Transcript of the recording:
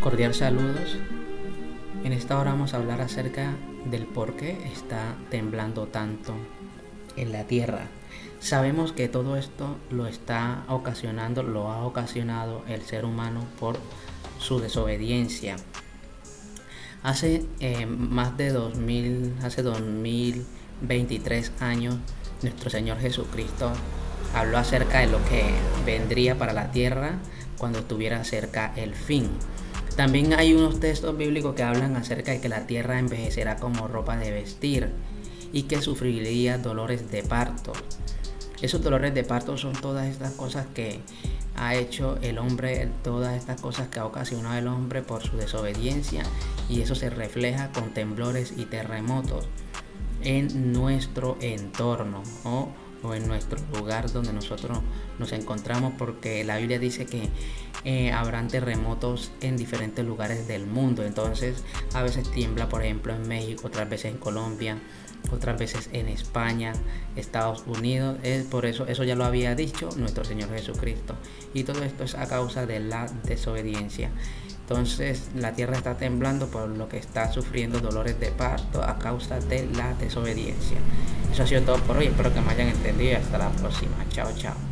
Cordial saludos. En esta hora vamos a hablar acerca del por qué está temblando tanto en la tierra. Sabemos que todo esto lo está ocasionando, lo ha ocasionado el ser humano por su desobediencia. Hace eh, más de 2000, hace 2023 años, nuestro Señor Jesucristo habló acerca de lo que vendría para la tierra cuando estuviera cerca el fin. También hay unos textos bíblicos que hablan acerca de que la tierra envejecerá como ropa de vestir y que sufriría dolores de parto. Esos dolores de parto son todas estas cosas que ha hecho el hombre, todas estas cosas que ha ocasionado el hombre por su desobediencia y eso se refleja con temblores y terremotos en nuestro entorno o en nuestro lugar donde nosotros nos encontramos porque la Biblia dice que eh, habrán terremotos en diferentes lugares del mundo. Entonces a veces tiembla por ejemplo en México otras veces en Colombia otras veces en España Estados Unidos. Es por eso eso ya lo había dicho nuestro Señor Jesucristo. Y todo esto es a causa de la desobediencia entonces la tierra está temblando por lo que está sufriendo dolores de parto a causa de la desobediencia. Eso ha sido todo por hoy. Espero que me hayan entendido hasta la próxima. Chao, chao.